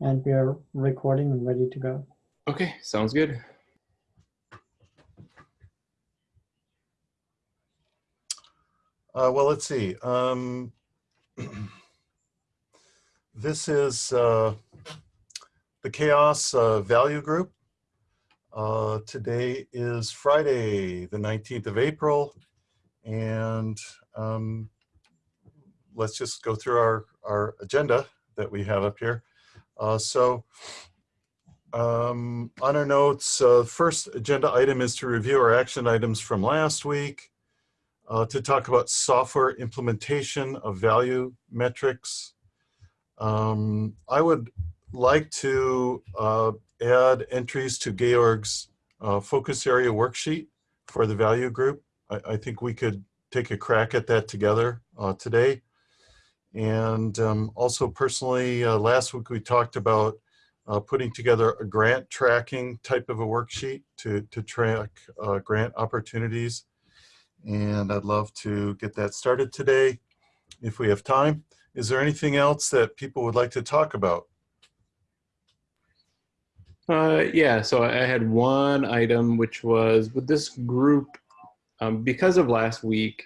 And we are recording and ready to go. Okay, sounds good. Uh, well, let's see. Um, this is uh, the CHAOSS uh, Value Group. Uh, today is Friday, the 19th of April, and um, let's just go through our, our agenda that we have up here. Uh, so um, on our notes, uh, first agenda item is to review our action items from last week uh, to talk about software implementation of value metrics. Um, I would like to uh, add entries to Georg's uh, focus area worksheet for the value group. I, I, think we could take a crack at that together uh, today. And um, also personally, uh, last week we talked about uh, putting together a grant tracking type of a worksheet to, to track grant opportunities and I'd love to get that started today if we have time. Is there anything else that people would like to talk about? Uh, yeah, so I had one item which was with this group, um, because of last week,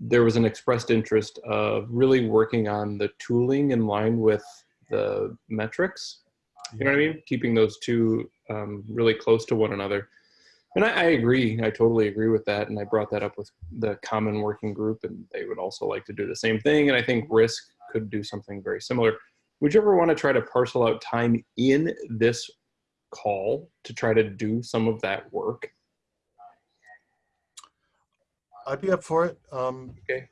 there was an expressed interest of really working on the tooling in line with the metrics. You know what I mean? Keeping those two um, really close to one another. And I, I, agree. I totally agree with that. And I brought that up with the common working group, and they would also like to do the same thing. And I think risk could do something very similar. Would you ever want to try to parcel out time in this call to try to do some of that work? I'd be up for it. Um, okay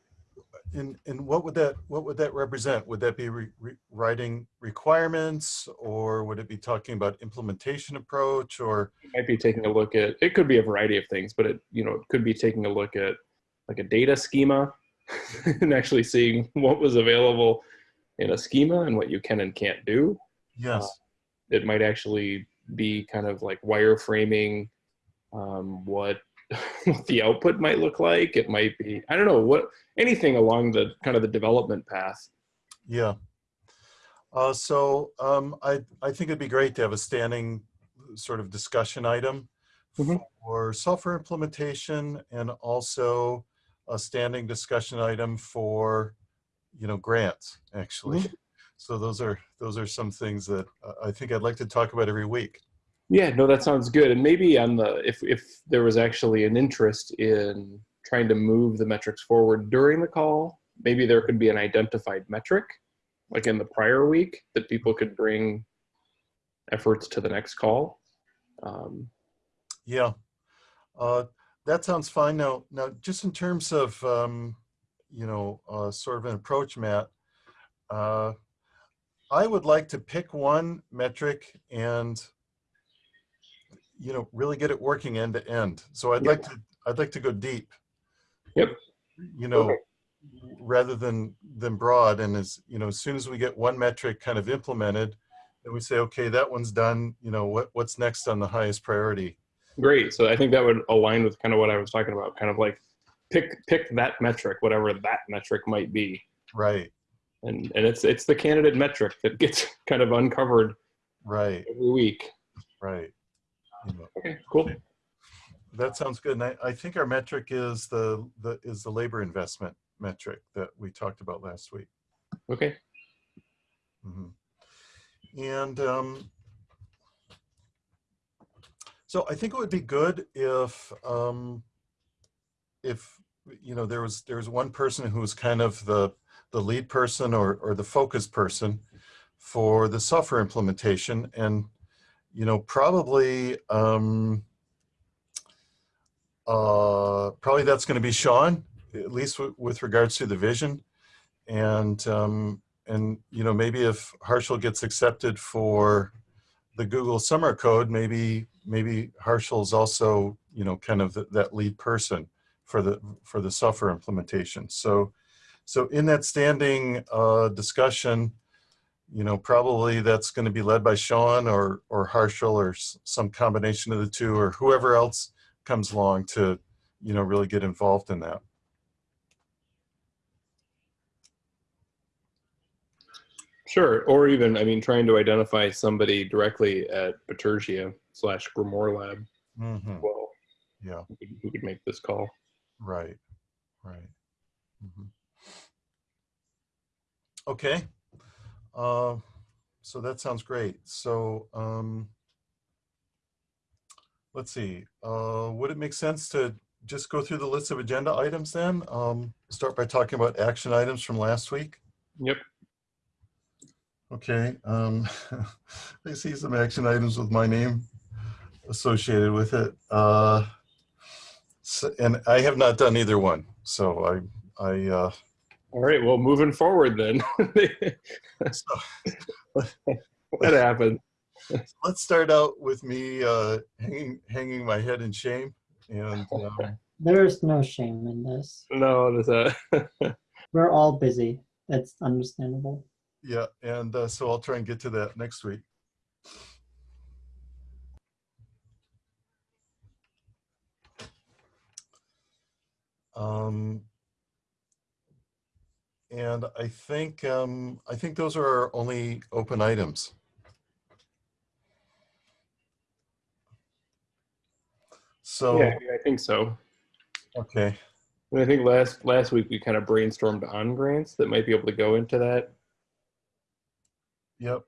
and and what would that what would that represent? Would that be re, re, writing requirements, or would it be talking about implementation approach, or it might be taking a look at? It could be a variety of things, but it you know it could be taking a look at like a data schema and actually seeing what was available in a schema and what you can and can't do. Yes, uh, it might actually be kind of like wireframing um, what what the output might look like. It might be, I don't know, what anything along the kind of the development path. Yeah. Uh, so um, I, I think it'd be great to have a standing sort of discussion item mm -hmm. for software implementation and also a standing discussion item for, you know, grants actually. Mm -hmm. So those are those are some things that I think I'd like to talk about every week. Yeah, no, that sounds good. And maybe on the if if there was actually an interest in trying to move the metrics forward during the call, maybe there could be an identified metric, like in the prior week, that people could bring efforts to the next call. Um, yeah, uh, that sounds fine. Now, now, just in terms of um, you know, uh, sort of an approach, Matt. Uh, I would like to pick one metric and you know, really get it working end to end. So I'd yep. like to, I'd like to go deep. Yep. You know, okay. rather than, than broad. And as, you know, as soon as we get one metric kind of implemented, then we say, okay, that one's done. You know, what, what's next on the highest priority? Great. So I think that would align with kind of what I was talking about, kind of like pick, pick that metric, whatever that metric might be. Right. And, and it's, it's the candidate metric that gets kind of uncovered right every week. Right. Okay, cool. That sounds good. And I, I think our metric is the, the is the labor investment metric that we talked about last week. Okay. Mm -hmm. And um, so I think it would be good if um, if you know there was there was one person who was kind of the the lead person or or the focus person for the software implementation and you know, probably, um, uh, probably that's going to be Sean, at least with regards to the vision. And, um, and, you know, maybe if Harshal gets accepted for the Google Summer Code, maybe, maybe is also, you know, kind of the, that lead person for the, for the software implementation. So, so in that standing uh, discussion, you know, probably that's going to be led by Sean or, or Harshal or some combination of the two or whoever else comes along to, you know, really get involved in that. Sure. Or even, I mean, trying to identify somebody directly at Bitergia slash Grimoire Lab. Mhm. Well, Yeah, who could- make this call? right, right. Mhm. Okay. Uh, So that sounds great. So um, let's see. Uh, Would it make sense to just go through the list of agenda items then? Um, Start by talking about action items from last week? Yep. Okay, um, I see some action items with my name associated with it. Uh, so- and I have not done either one, so I, I, uh, All right. Well, moving forward then. so what happened? let's start out with me, uh, hanging, hanging my head in shame. And, um, There is no shame in this. No, there's a. We're all busy. It's understandable. yeah, and, uh, so I'll try and get to that next week. Um, and I think, um, I think those are our only open items. So, yeah, I think so. okay, And I think last last week we kind of brainstormed on grants that might be able to go into that. yep.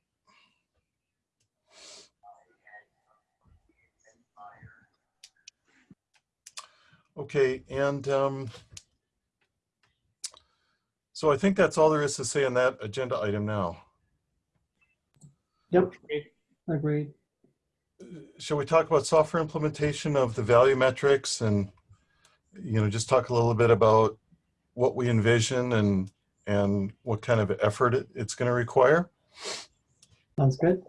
Okay, and um, so I think that's all there is to say on that agenda item now. Yep, agreed. Shall we talk about software implementation of the value metrics and, you know, just talk a little bit about what we envision and, and what kind of effort it- it's going to require? Sounds good.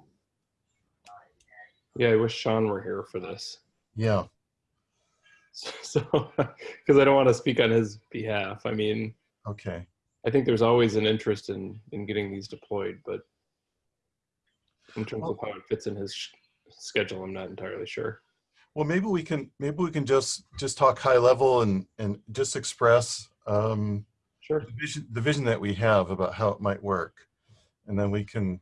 Yeah, I wish Sean were here for this. Yeah, So, because I don't want to speak on his behalf. I mean, okay. I think there's always an interest in in getting these deployed, but in terms of how it fits in his sh- schedule, I'm not entirely sure. Well, maybe we can, maybe we can just, just talk high level and, and just express um, Sure. the vision, the vision that we have about how it might work. And then we can,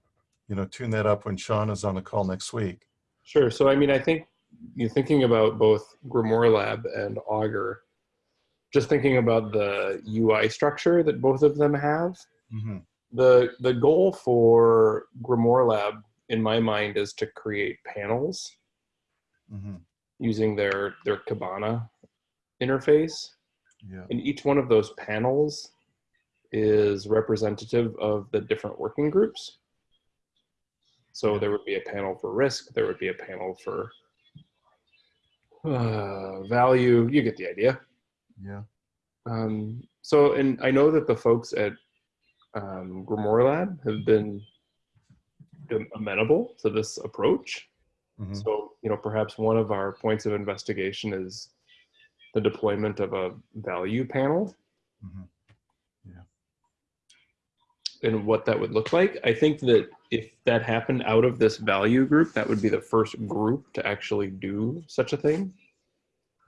you know, tune that up when Sean is on the call next week. Sure. So, I mean, I think you're thinking about both Grimoire Lab and Augur, just thinking about the UI structure that both of them have. Mhm. The the goal for Grimoire Lab, in my mind, is to create panels Mhm. using their their Kibana interface. Yeah, And each one of those panels is representative of the different working groups. So Yeah. there would be a panel for risk, there would be a panel for uh, value. You get the idea. Yeah, Um, so, and I know that the folks at um, Grimoire Lab have been amenable to this approach. Mhm. So, you know, perhaps one of our points of investigation is the deployment of a value panel Mhm. and what that would look like. I think that if that happened out of this value group, that would be the first group to actually do such a thing.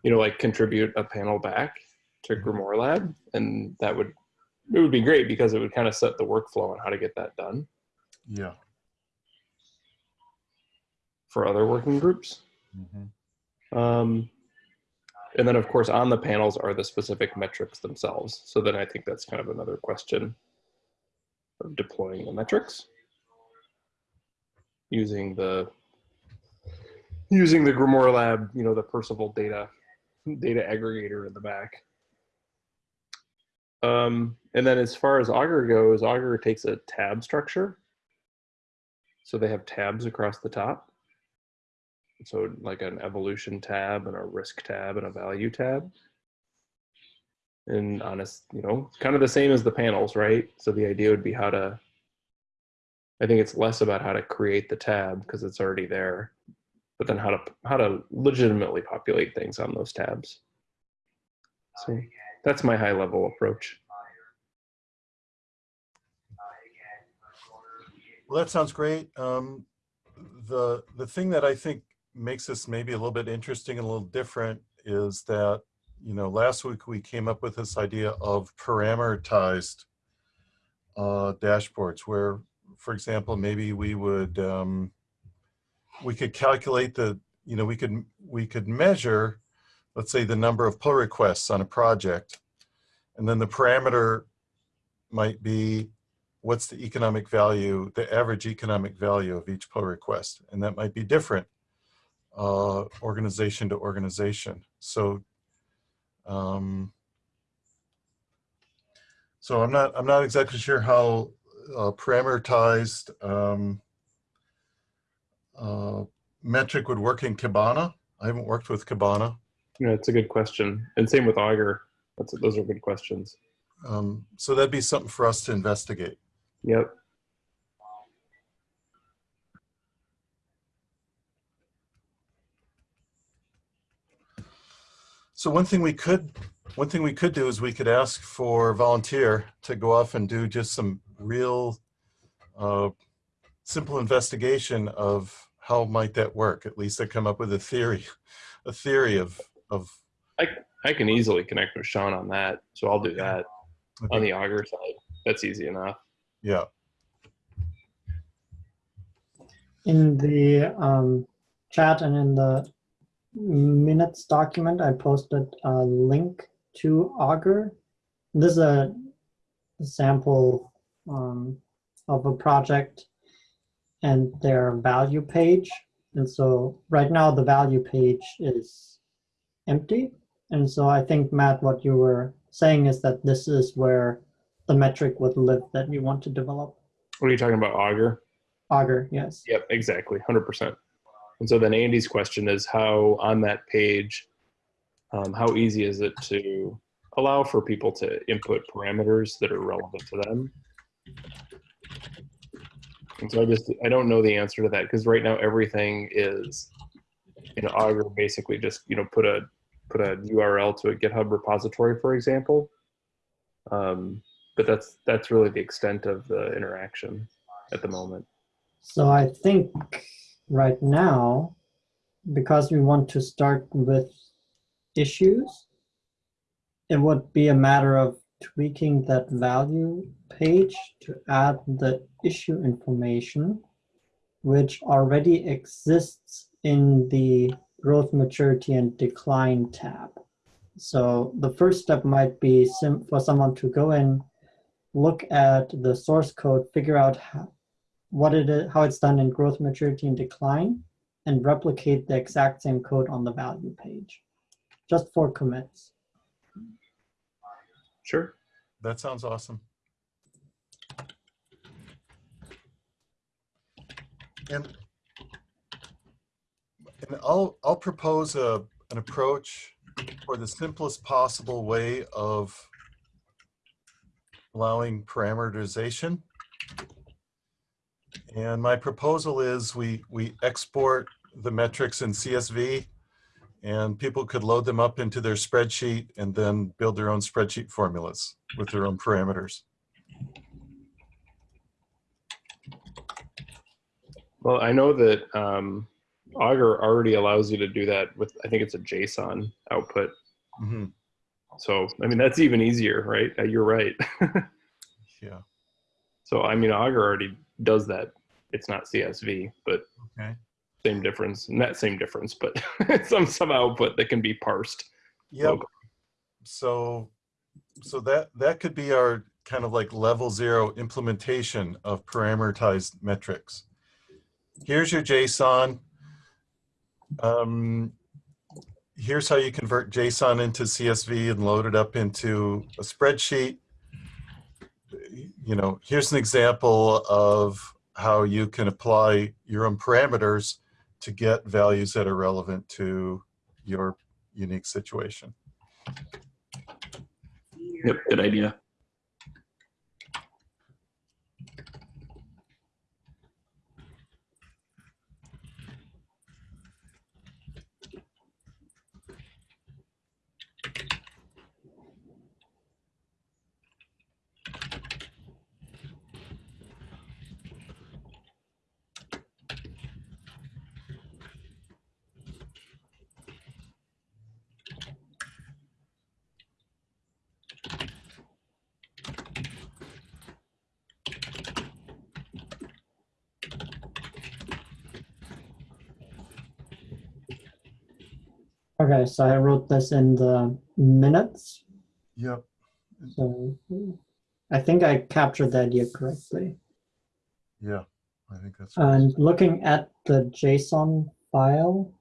You know, like contribute a panel back to Grimoire Lab, and that would it would be great because it would kind of set the workflow on how to get that done yeah. for other working groups. Mhm. Um, and then, of course, on the panels are the specific metrics themselves. So then I think that's kind of another question of deploying the metrics using the using the Grimoire Lab, you know, the Perceval data data aggregator in the back. Um, and then as far as Augur goes, Augur takes a tab structure. So they have tabs across the top. So like an evolution tab and a risk tab and a value tab. And honest, you know, kind of the same as the panels, right? So the idea would be how to, I think it's less about how to create the tab because it's already there, but then how to how to legitimately populate things on those tabs. So that's my high level approach. Well, that sounds great. Um, the, the thing that I think makes this maybe a little bit interesting and a little different is that, you know, last week we came up with this idea of parameterized uh, dashboards where, for example, maybe we would, um, we could calculate the, you know, we could, we could measure, let's say the number of pull requests on a project. And then the parameter might be, what's the economic value, the average economic value of each pull request? And that might be different uh, organization to organization. So, um, so I'm not, I'm not exactly sure how uh, parameterized um, uh, metric would work in Kibana. I haven't worked with Kibana. Yeah, it's a good question. And same with Augur. That's, those are good questions. Um, so that'd be something for us to investigate. Yep. So one thing we could, one thing we could do is we could ask for volunteer to go off and do just some real uh, simple investigation of how might that work. At least I come up with a theory, a theory of, of I I can easily connect with Sean on that. So I'll do that on the Augur side. That's easy enough. yeah. In the um, chat and in the minutes document, I posted a link to Augur. This is a sample um, of a project and their value page. And so right now the value page is empty. And so I think, Matt, what you were saying is that this is where the metric would live that you want to develop. What are you talking about, Augur? Augur, yes. Yep, exactly, 100%. And so then Andy's question is how on that page, um, how easy is it to allow for people to input parameters that are relevant to them? And so I just, I don't know the answer to that because right now everything is, know, Augur basically just, you know, put a, put a URL to a GitHub repository, for example. Um, but that's, that's really the extent of the interaction at the moment. So I think right now, because we want to start with issues, it would be a matter of tweaking that value page to add the issue information, which already exists in the growth, maturity, and decline tab. So the first step might be for someone to go in, look at the source code, figure out how, what it is, how it's done in growth, maturity, and decline, and replicate the exact same code on the value page, just for commits. Sure. That sounds awesome. And, and I'll, I'll propose a, an approach for the simplest possible way of allowing parameterization. And my proposal is we, we export the metrics in CSV and people could load them up into their spreadsheet and then build their own spreadsheet formulas with their own parameters. Well, I know that um, Augur already allows you to do that with, I think it's a JSON output. Mhm. So, I mean, that's even easier, right? Uh, You're right. Yeah. so, I mean, Augur already does that. It's not CSV, but Okay. same difference. Not same difference, but some some output that can be parsed. Yep. locally. So, so that that could be our kind of like level zero implementation of parameterized metrics. Here's your JSON. Um, here's how you convert JSON into CSV and load it up into a spreadsheet. You know, here's an example of how you can apply your own parameters to get values that are relevant to your unique situation. Yep, good idea. Okay, so I wrote this in the minutes. Yep. So I think I captured the idea correctly. Yeah, I think that's. And looking at the JSON file,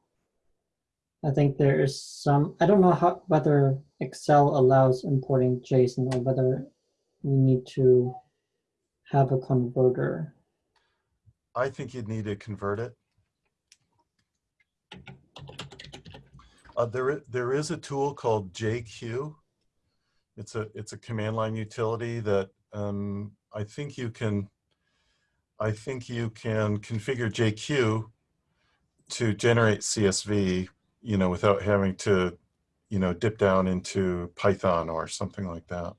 I think there is some, I don't know how, whether Excel allows importing JSON or whether we need to have a converter. I think you'd need to convert it. Uh, there, there is a tool called JQ. It's a, it's a command line utility that um, I think you can, I think you can configure JQ to generate CSV, you know, without having to, you know, dip down into Python or something like that.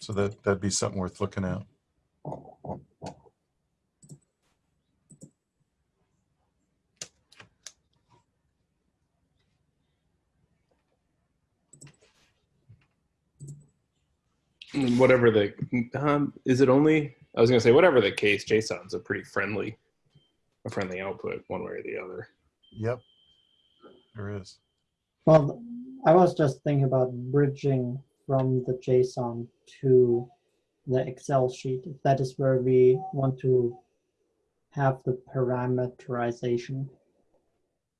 So that, that'd be something worth looking at. Whatever the, um, is it only, I was gonna say, whatever the case, JSON's a pretty friendly, a friendly output, one way or the other. Yep, there is. Well, I was just thinking about bridging from the JSON to the Excel sheet. If that is where we want to have the parameterization.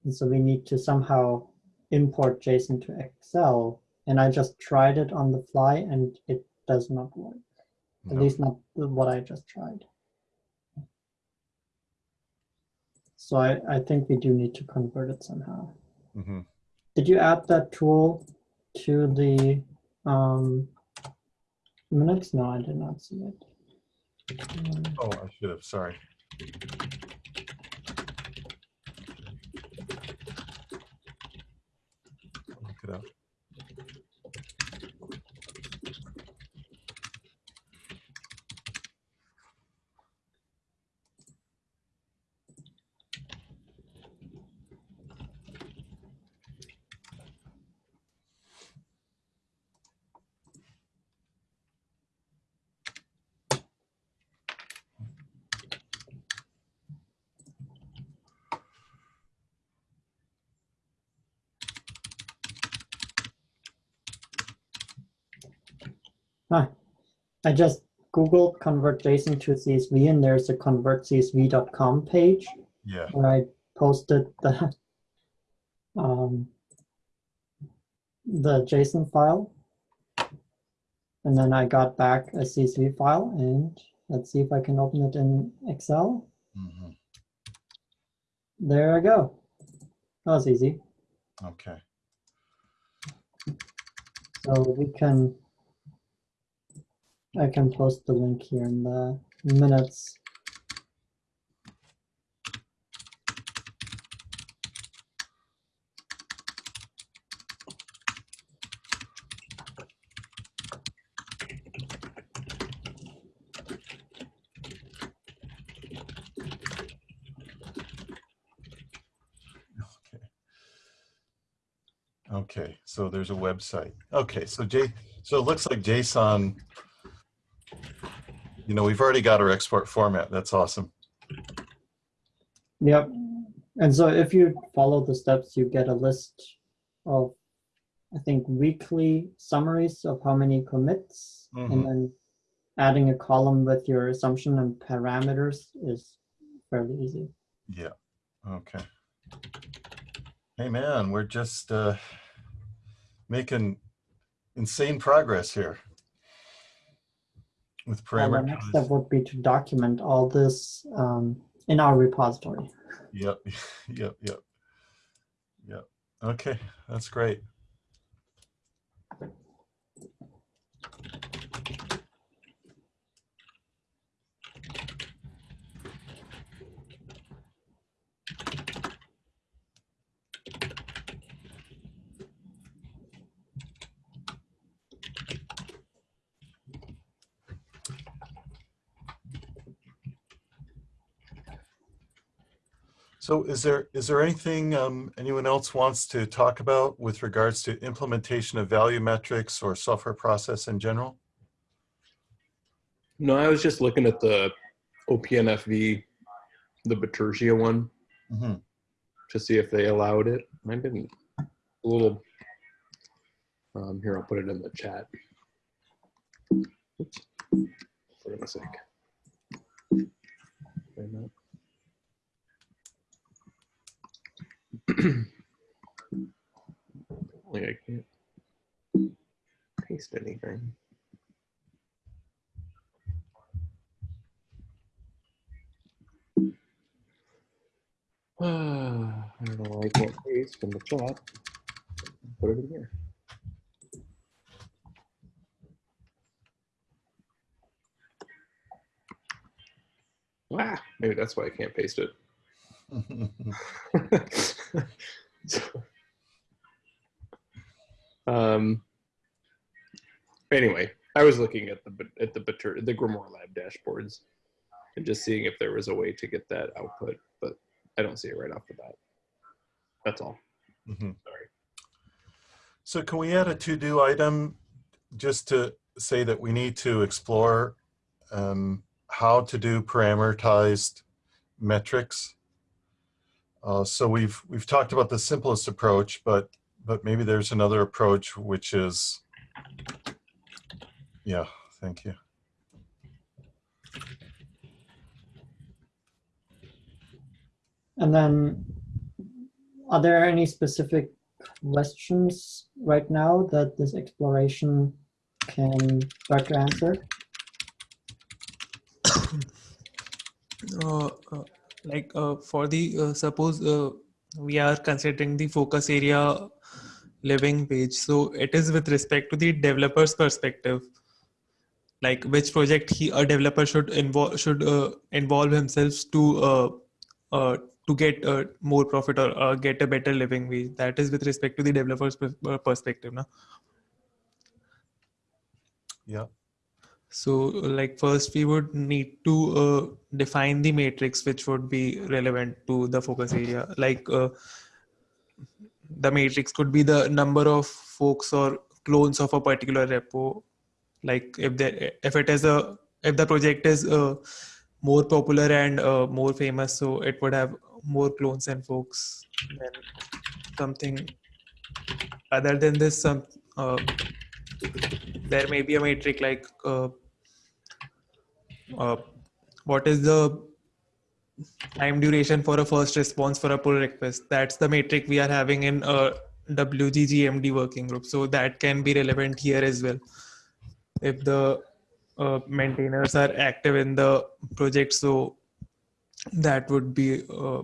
And so we need to somehow import JSON to Excel. And I just tried it on the fly and it does not work. At No. least not what I just tried. So I, I think we do need to convert it somehow. Mhm. Did you add that tool to the um, minutes? No, I did not see it. Um, Oh, I should have, sorry. Look it up. Huh. I just Googled convert JSON to CSV and there's a convertcsv.com page Yeah, where I posted the um, the JSON file. And then I got back a CSV file and let's see if I can open it in Excel. mhm, There I go. That was easy. okay. So we can, I can post the link here in the minutes. Okay. So there's a website. Okay, so J, so it looks like JSON, you know, we've already got our export format. That's awesome. Yep. And so if you follow the steps, you get a list of, I think, weekly summaries of how many commits. Mhm. And then adding a column with your assumption and parameters is fairly easy. Yeah, okay. Hey, man, we're just uh, making insane progress here with Well, the next step would be to document all this um, in our repository. Yep, yep, yep, yep. Okay, that's great. So is there, is there anything um, anyone else wants to talk about with regards to implementation of value metrics or software process in general? No, I was just looking at the OPNFV, the Bitergia one. Mhm. to see if they allowed it. I didn't. A little. Um, here, I'll put it in the chat. Oops. For goodness sake. Wait a minute. Apparently I can't paste anything. I don't know I can't paste in the chat. Put it in here. Ah, maybe that's why I can't paste it. So- um, anyway, I was looking at the at the the Grimoire Lab dashboards and just seeing if there was a way to get that output, but I don't see it right off the bat. That's all. Mhm. Sorry. So can we add a to-do item just to say that we need to explore um, how to do parameterized metrics? Uh, so we've we've talked about the simplest approach, but but maybe there's another approach which is yeah. Thank you. And then, are there any specific questions right now that this exploration can start to answer? uh, uh, like uh, for the uh, suppose uh, we are considering the focus area living wage so it is with respect to the developer's perspective like which project he a developer should involve should uh, involve himself to uh, uh, to get more profit or get a better living wage that is with respect to the developer's perspective no? Yeah. So, like first, we would need to uh, define the matrix which would be relevant to the focus area. Like uh, the matrix could be the number of folks or clones of a particular repo. Like if there, if it is a, if the project is uh, more popular and uh, more famous, so it would have more clones and folks than something. Other than this, some uh, there may be a metric like uh, uh, what is the time duration for a first response for a pull request? That's the metric we are having in a wggmd working group. So that can be relevant here as well. If the uh, maintainers are active in the project so that would be uh,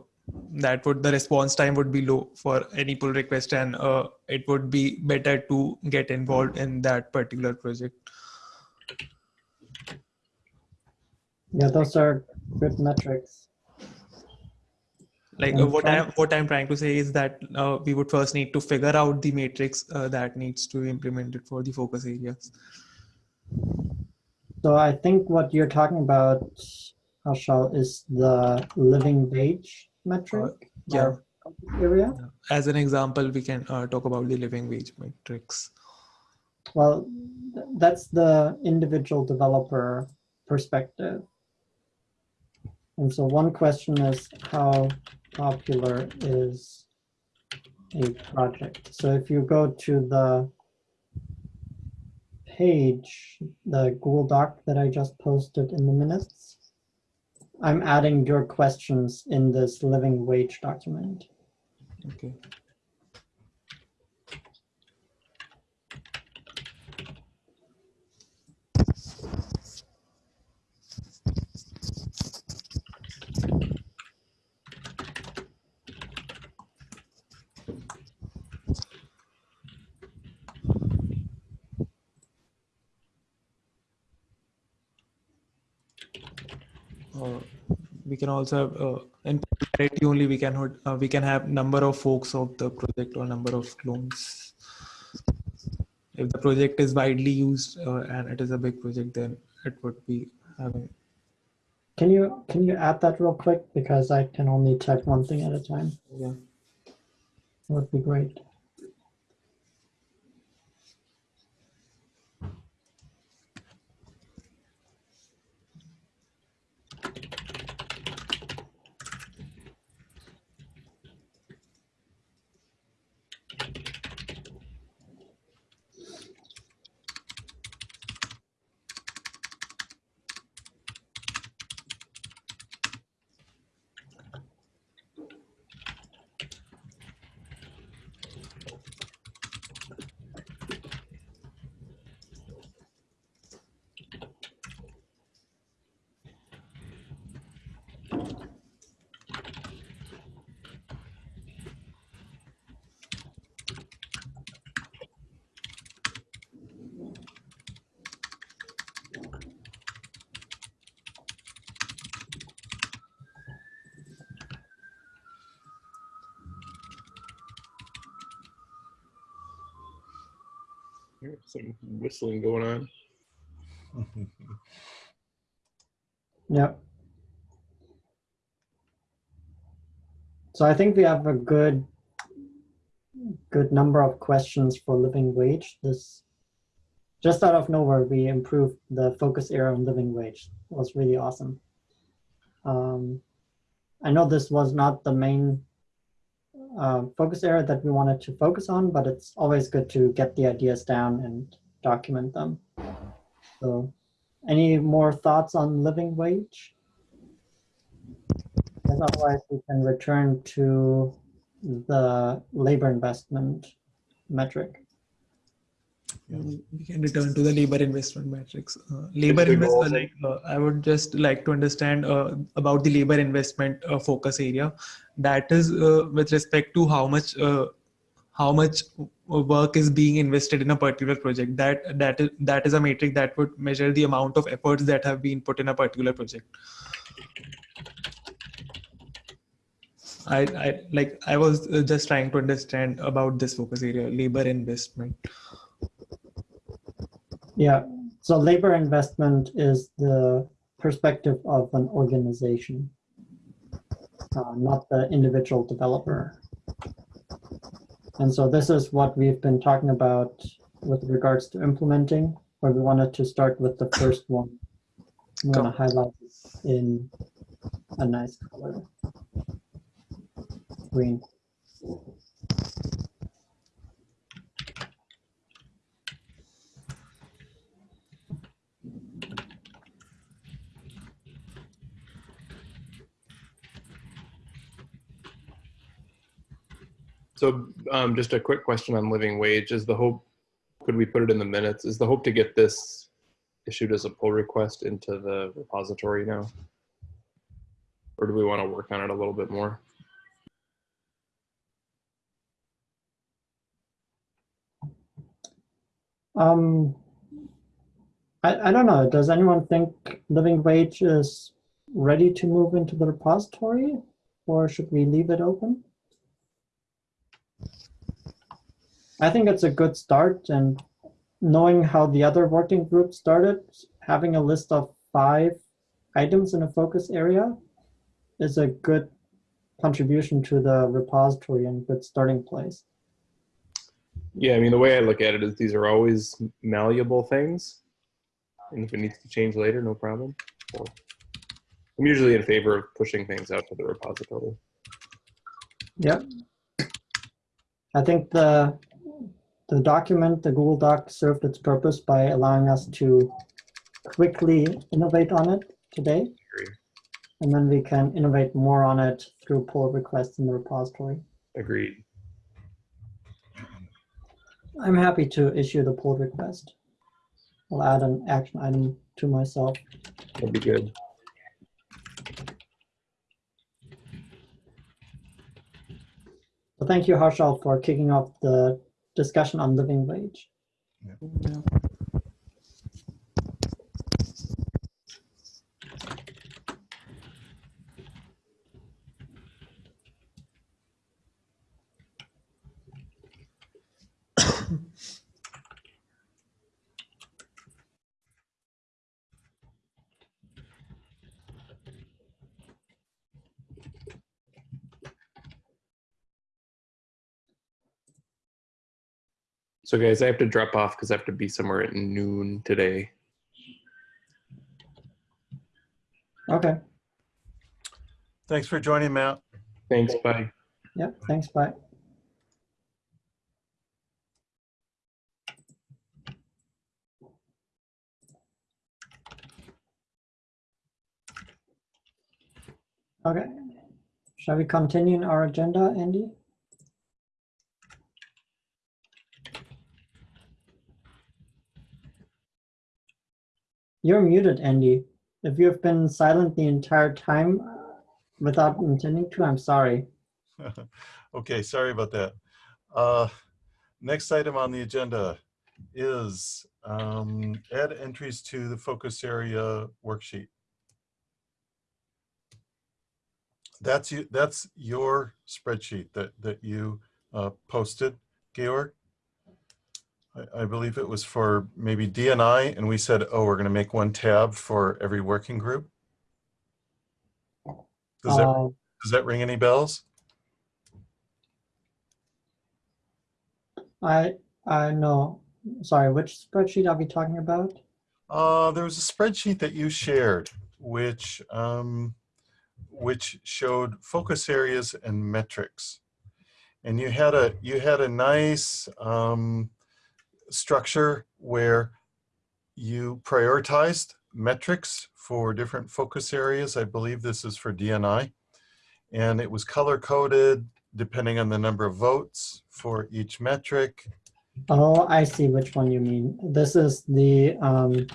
that would the response time would be low for any pull request and uh, it would be better to get involved in that particular project. Yeah, those are good metrics. like uh, what i'm what i'm trying to say is that uh, we would first need to figure out the matrix uh, that needs to be implemented for the focus areas. So I think what you're talking about, Harshal, is the living wage metric. yeah. Area. as an example we can uh, talk about the living wage matrix Well, that's the individual developer perspective. And so one question is how popular is a project? So if you go to the page, the Google Doc that I just posted in the minutes, I'm adding your questions in this living wage document. okay we can also have uh, in popularity only we can hold- uh, we can have number of folks of the project or number of clones if the project is widely used uh, and it is a big project then it would be having Can you can you add that real quick because I can only type one thing at a time. yeah Would be great. Some whistling going on. Yep. So I think we have a good, good number of questions for living wage. This, just out of nowhere, we improved the focus area on living wage. It was really awesome. Um, I know this was not the main uh, focus area that we wanted to focus on, but it's always good to get the ideas down and document them. So any more thoughts on living wage? Because otherwise we can return to the labor investment metric. We can return to the labor investment matrix. Uh, labor the invest, goal? uh, like, uh, I would just like to understand uh, about the labor investment uh, focus area. That is uh, with respect to how much uh, how much work is being invested in a particular project. That that is that is a metric that would measure the amount of efforts that have been put in a particular project. I, I like I was just trying to understand about this focus area, labor investment. Yeah, so labor investment is the perspective of an organization, uh, not the individual developer. And so this is what we've been talking about with regards to implementing, where we wanted to start with the first one. I'm going to highlight this in a nice color. Green. So um, just a quick question on living wage. Is the hope, could we put it in the minutes? Is the hope to get this issued as a pull request into the repository now? Or do we want to work on it a little bit more? Um, I, I don't know. Does anyone think living wage is ready to move into the repository or should we leave it open? I think it's a good start and knowing how the other working group started, having a list of five items in a focus area is a good contribution to the repository and good starting place. Yeah, I mean, the way I look at it is these are always malleable things. And if it needs to change later, no problem. I'm usually in favor of pushing things out to the repository. Yep. I think the the document, the Google Doc served its purpose by allowing us to quickly innovate on it today. And then we can innovate more on it through pull requests in the repository. Agreed. I'm happy to issue the pull request. I'll add an action item to myself. That'd be good. So thank you, Harshal, for kicking off the discussion on living wage. Yeah. So guys, I have to drop off because I have to be somewhere at noon today. Okay. Thanks for joining, Matt. Thanks, bye. Yep. Thanks. Bye. Okay. Shall we continue in our agenda, Andy? You're muted, Andy. If you have been silent the entire time uh, without intending to, I'm sorry. Okay, sorry about that. Uh, Next item on the agenda is um, add entries to the focus area worksheet. That's you, that's your spreadsheet that, that you uh, posted, Georg. I, I believe it was for maybe DNI, and we said, oh, we're going to make one tab for every working group. Does that, Uh, does that ring any bells? I, I know, sorry, which spreadsheet are we talking about? Uh, there was a spreadsheet that you shared, which um, which showed focus areas and metrics, and you had a you had a nice um, structure where you prioritized metrics for different focus areas. I believe this is for DNI, and it was color coded depending on the number of votes for each metric. Oh, I see which one you mean. This is the um,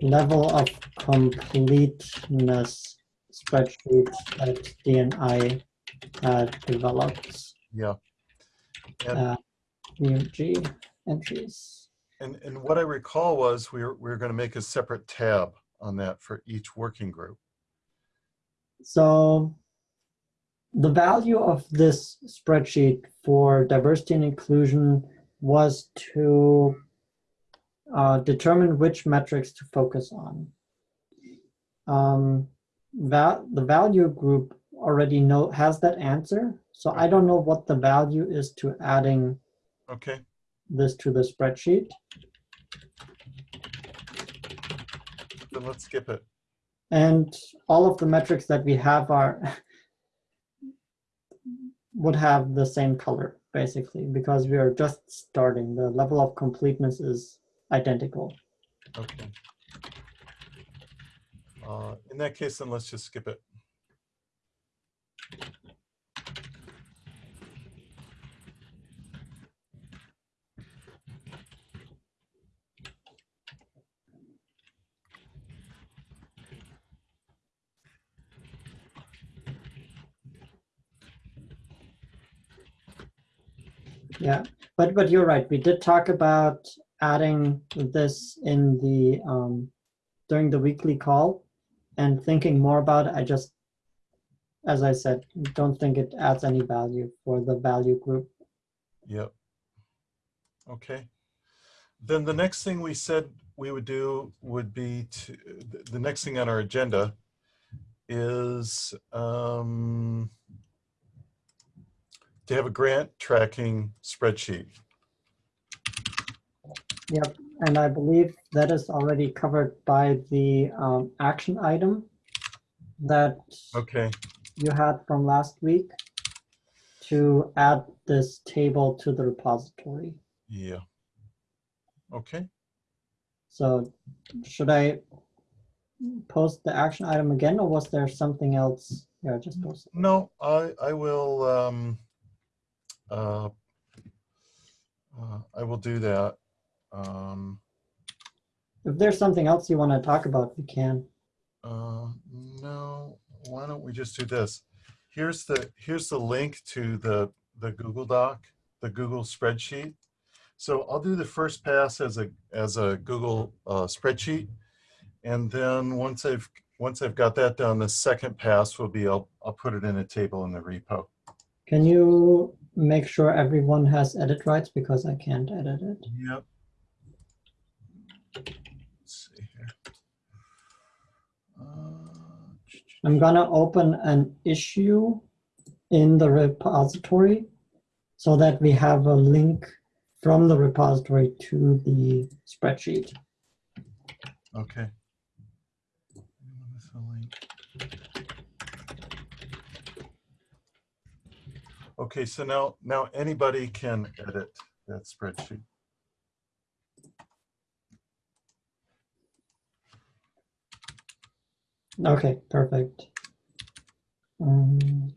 level of completeness spreadsheet that DNI had developed. Yeah. And Uh, EMG entries. And, and what I recall was we were, we were going to make a separate tab on that for each working group. So the value of this spreadsheet for diversity and inclusion was to uh, determine which metrics to focus on. Um, val the value group already know has that answer. So I don't know what the value is to adding Okay, this to the spreadsheet. then let's skip it. And all of the metrics that we have are would have the same color basically because we are just starting. The level of completeness is identical. Okay. Uh, in that case, then let's just skip it. Yeah, but but you're right. We did talk about adding this in the um, during the weekly call and thinking more about it. I just, as I said, don't think it adds any value for the value group. Yep. Okay. Then the next thing we said we would do would be to, the- next thing on our agenda is um, to have a grant tracking spreadsheet. Yep, and I believe that is already covered by the um, action item that Okay, you had from last week to add this table to the repository. yeah. Okay, So should I post the action item again or was there something else? Yeah, just post. it. no, I, I will, um, uh, uh, I will do that. Um, If there's something else you want to talk about, you can. Uh, no, why don't we just do this? Here's the, here's the link to the, the Google Doc, the Google spreadsheet. So I'll do the first pass as a, as a Google uh, spreadsheet. And then once I've, once I've got that done, the second pass will be, I'll, I'll put it in a table in the repo. Can you make sure everyone has edit rights because I can't edit it? Yep. Let's see here. Uh, I'm gonna open an issue in the repository so that we have a link from the repository to the spreadsheet. Okay. Anyone with a link? Okay, so now, now anybody can edit that spreadsheet. Okay, perfect. Um,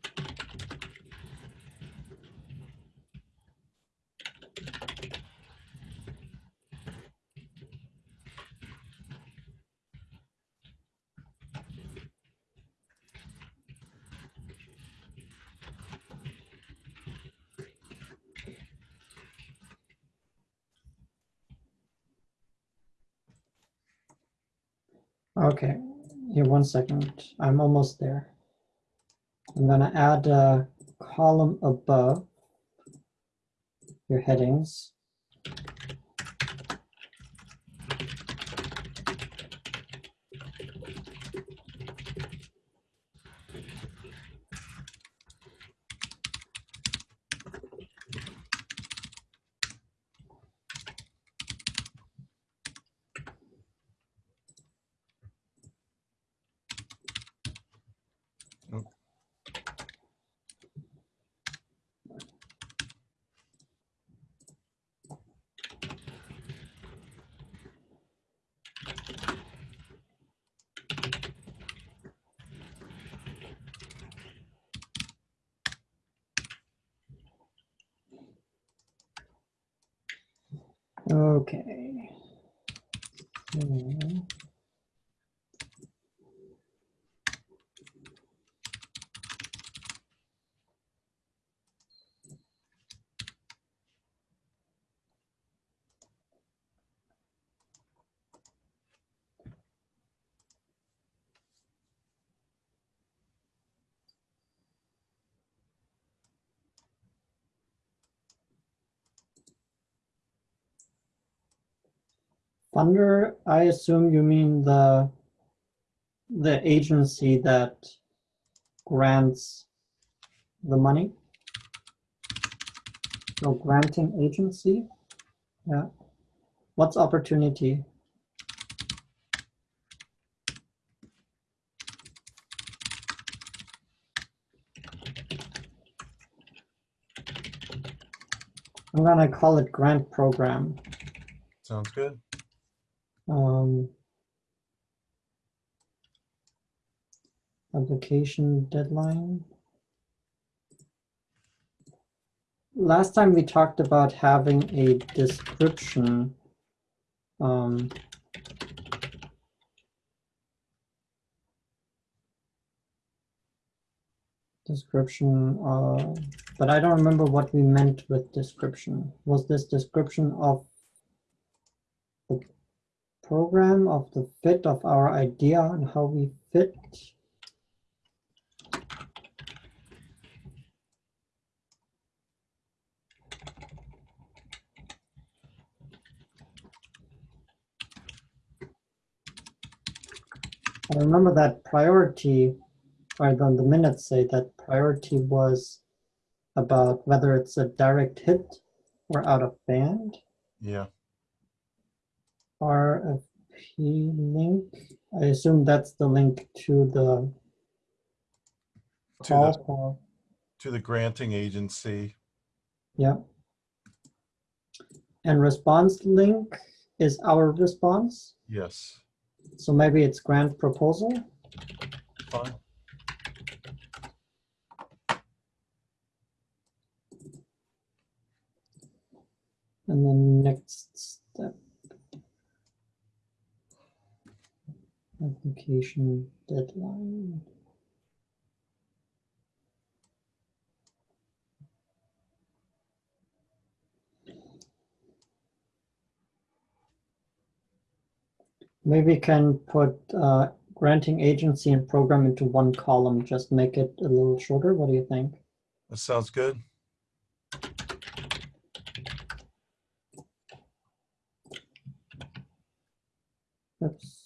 Okay, here one second. I'm almost there. I'm gonna add a column above your headings. Okay. Hmm. Funder, I assume you mean the the agency that grants the money? So granting agency? Yeah. What's opportunity? I'm gonna call it grant program. Sounds good. Um, application deadline. Last time we talked about having a description. Um, description, uh, but I don't remember what we meant with description. Was this description of program of the fit of our idea and how we fit. I remember that priority, or the, the minutes say that priority was about whether it's a direct hit or out of band. Yeah. RFP link. I assume that's the link to the To call the, for, to the granting agency. yeah. And response link is our response. Yes. So maybe it's grant proposal. Fine. And then next step. Application deadline. Maybe can put uh, granting agency and program into one column, just make it a little shorter. What do you think? That sounds good. Oops.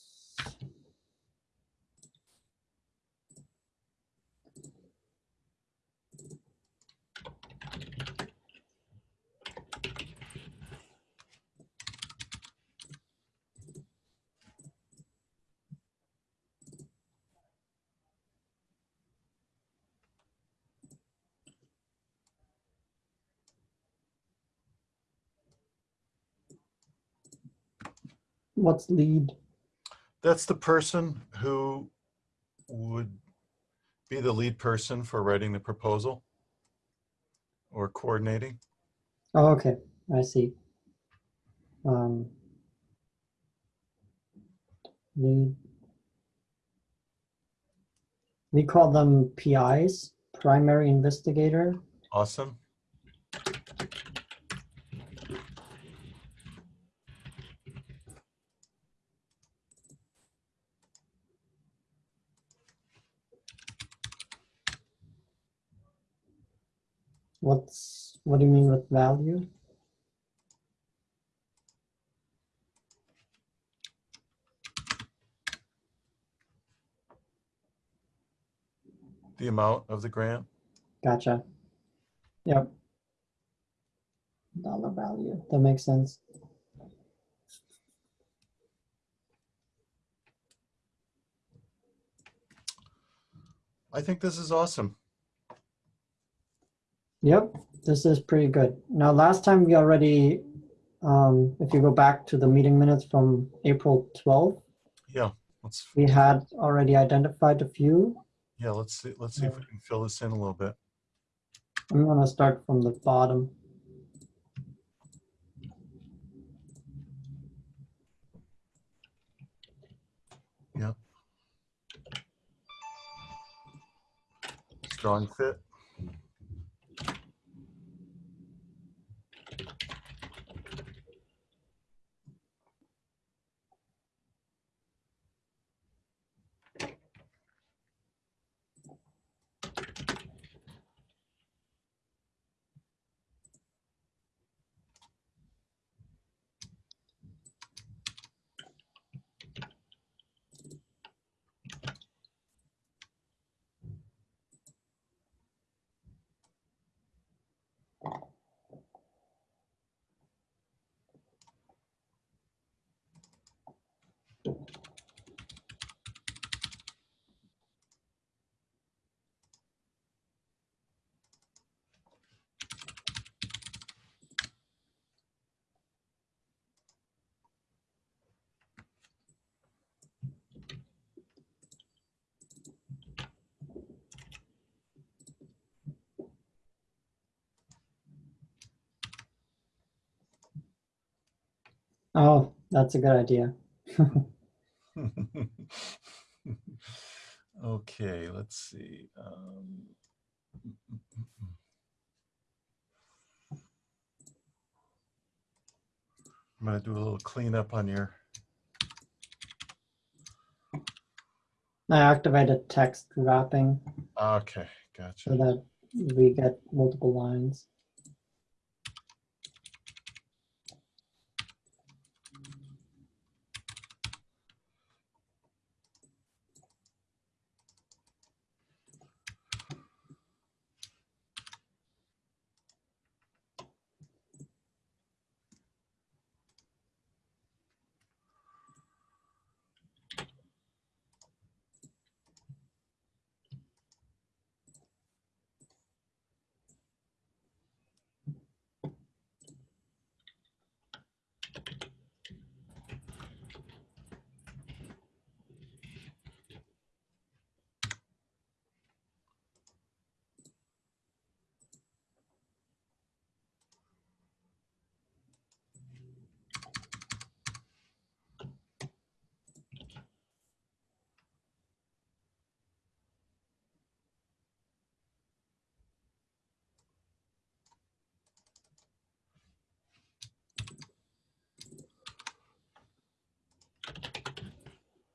What's lead? That's the person who would be the lead person for writing the proposal or coordinating. Oh, okay, I see. Um, lead. We call them PIs, primary investigator. Awesome. what's what do you mean with value? The amount of the grant. Gotcha. Yep. Dollar value. That makes sense. I think this is awesome. Yep, this is pretty good. Now, last time we already, um, if you go back to the meeting minutes from April 12th, Yeah, let's, we had already identified a few. yeah, let's see, let's see if we can fill this in a little bit. I'm gonna start from the bottom. Yep. Strong fit. Oh, that's a good idea. Okay, let's see. Um, I'm gonna do a little cleanup on your, I activated text wrapping okay, gotcha. so that we get multiple lines.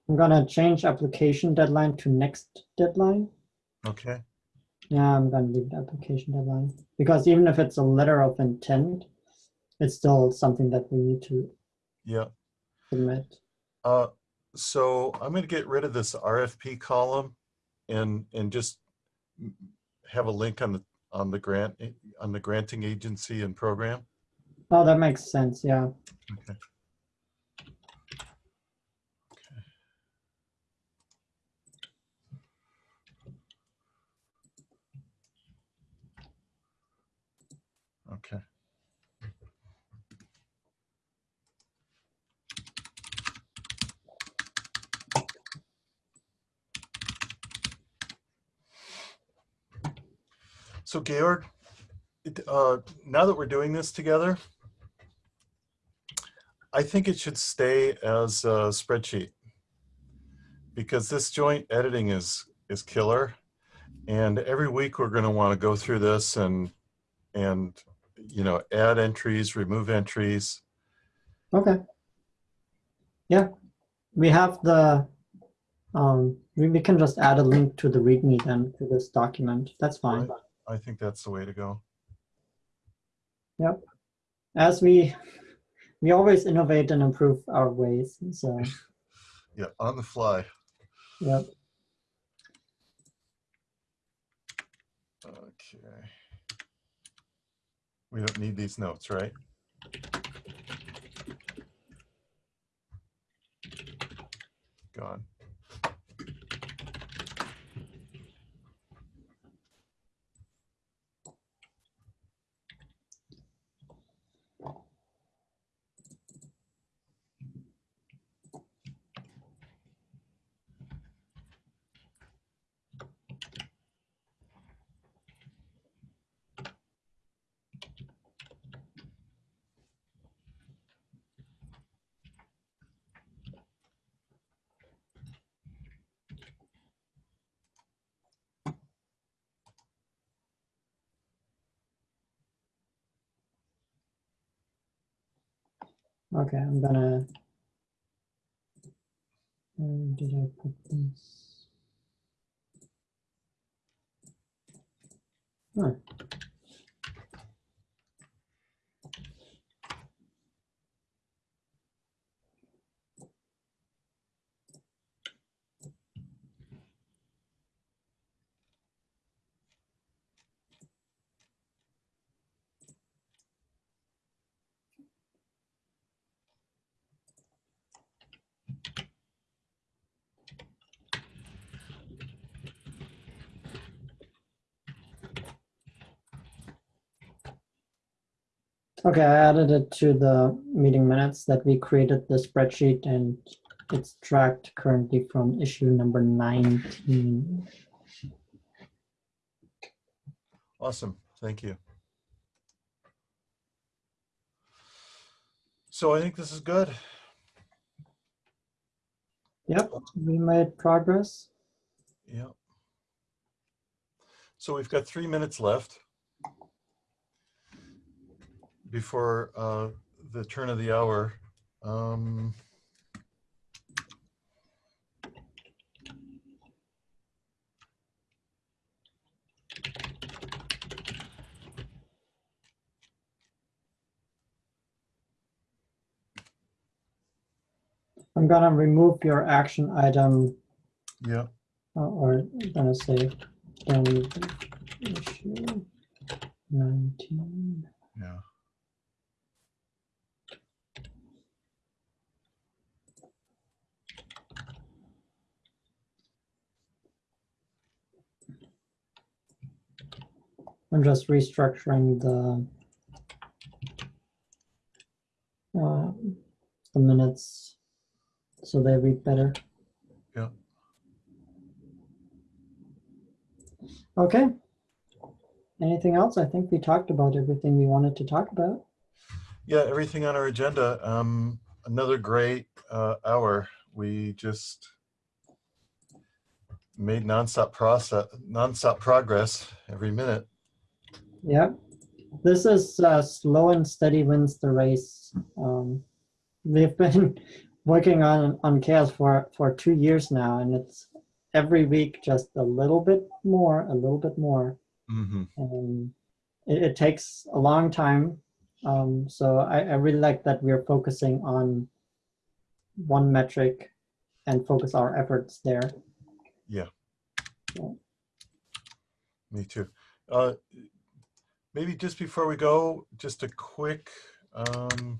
I'm gonna change application deadline to next deadline. Okay, Yeah, I'm gonna leave the application deadline because even if it's a letter of intent, it's still something that we need to yeah. submit. Uh, so I'm gonna get rid of this RFP column and, and just have a link on the, on the grant, on the granting agency and program. Oh, that makes sense. Yeah. Okay. Okay. So Georg, uh, now that we're doing this together, I think it should stay as a spreadsheet because this joint editing is is killer. And every week we're going to want to go through this and and you know add entries, remove entries. Okay. Yeah, we have the. Um, we, we can just add a link to the README then to this document. That's fine. Right. I think that's the way to go. Yep. As we we always innovate and improve our ways. So Yeah, on the fly. yep. Okay. We don't need these notes, right? Gone. Okay, I'm gonna. Where did I put this? Huh. Okay, I added it to the meeting minutes that we created the spreadsheet and it's tracked currently from issue number 19. Awesome. Thank you. So I think this is good. Yep, we made progress. Yep. So we've got three minutes left before uh, the turn of the hour. Um, I'm gonna remove your action item yeah. uh, or I'm gonna say issue 19. Yeah. I'm just restructuring the uh, the minutes so they read better. Yeah. Okay. Anything else? I think we talked about everything we wanted to talk about. Yeah, everything on our agenda. Um, another great uh, hour. We just made nonstop process, nonstop progress every minute. Yeah. This is uh, slow and steady wins the race. Um, we've been working on on CHAOSS for for two years now, and it's every week just a little bit more, a little bit more. Mm-hmm. and it, it takes a long time. Um, so I, I really like that we're focusing on one metric and focus our efforts there. Yeah. Me too. Uh, maybe just before we go, just a quick um,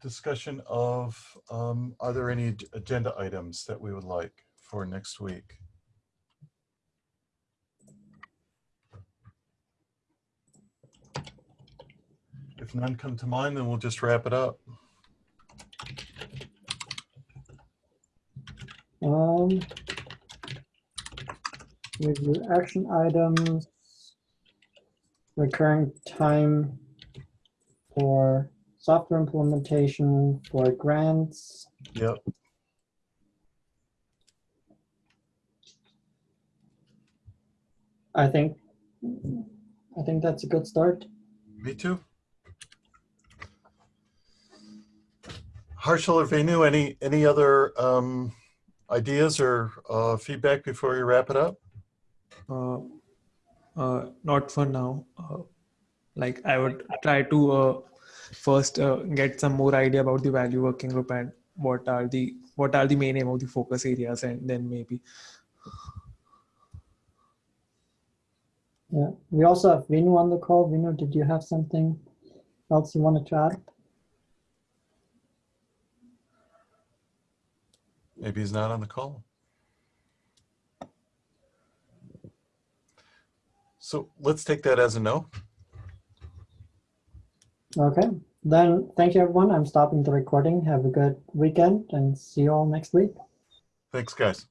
discussion of um, are there any agenda items that we would like for next week? If none come to mind, then we'll just wrap it up. Um, review action items, recurring time for software implementation, for grants. Yep. I think, I think that's a good start. Me too. Harshal or Venu, any, any other um, ideas or uh, feedback before we wrap it up? Uh, uh, not for now. Uh, like I would try to uh, first uh, get some more idea about the value working group and what are the what are the main aim of the focus areas, and then maybe Yeah, we also have Vinu on the call. Vinu, did you have something else you wanted to add? Maybe he's not on the call. So let's take that as a no. Okay, then thank you everyone. I'm stopping the recording. Have a good weekend and see you all next week. Thanks, guys.